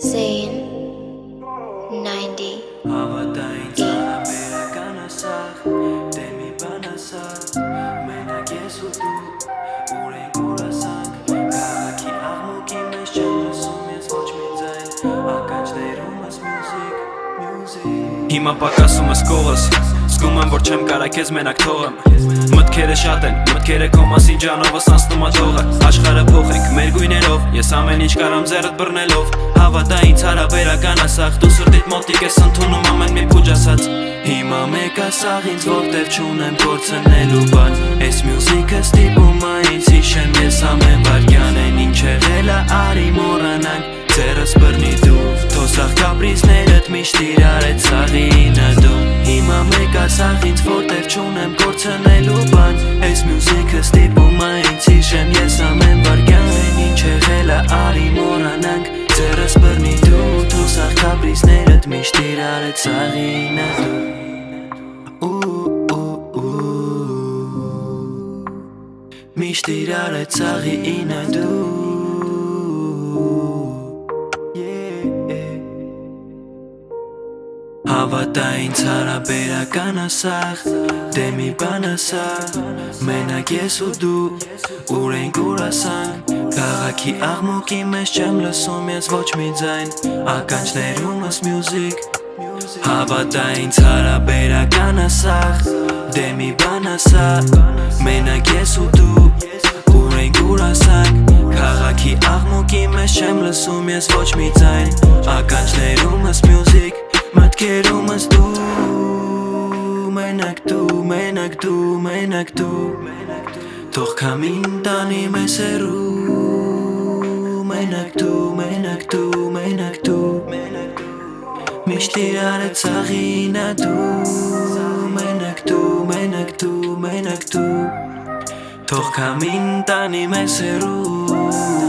Zayn 90 Հավատային ծանաբերական ասախ Դե մի բան ասախ Մենակ ես ու դու Ուրենք որ ասանք Կաղաքի աղմուկի մեջ չեմ լսում ես ոչ մի ձայն Ակաչ դերում ես մյուզիկ Հիմա պակասում ես կովս Զգում եմ, որ չեմ կարա քեզ մենակ թողեմ Մտքերը շատ են, մտքերը քո մասին ջանովս անցնում ա թողը Աշխարը փոխենք մեր գույներով Ես ամեն ինչ կարամ ձեռդ բռնելով Հավատա ինձ հարաբերական ասախ Դու սրտիդ մոտիկ ես ընդունում ամեն մի փուջ ասած Հիմա մեկ ասաղ ինձ որտեղ չունեմ կորցնելու բան Այս մյուզիկը ստիպում ա ինձ հիշեմ ես ամեն վարկյան են ինչ եղել ա արի մորանանք Ձերս բռնի դու Թոսախ կապրիզներըդ միշտ իրար էտ սաղինը դու Հիմա մեկ ասաղ ինձ որտեղ չունեմ կորցնելու բան Այս մյուզիկը ստիպում ա ինձ հիշեմ ես ամեն վարկյան են ինչ եղել ա արի մորանանք Ձերս բռնի դու Թոսախ կապրիզներըդ միշտ իրար էտ սաղինը դու Միշտ իրար էտ սաղինը դու Հավատա ինձ հարաբերական ասախ Դե մի բան ասա Մենակ ես ու դու Ուր ենք ուր ասանք Կաղաքի աղմուկի մեջ չեմ լսում ես ոչ մի ձայն Ականջներում ես մյուզիկ Հավատա ինձ հարաբերական ասախ Դե մի բան ասա Մենակ ես ու դու Ուր ենք ուր ասանք Քաղաքի աղմուկի մեջ չեմ լսում ես ոչ մի ձայն Ականջներում ես մյուզիկ Մտքերում ես դու Մենակ դու, մենակ դու, մենակ դու Թող կամին տանի մեզ հերու Մենակ դու, մենակ դու, մենակ դու Միշտ իրար է ծաղինա դու Մենակ դու, մենակ դու, մենակ դու Թող կամին տանի մեզ հերու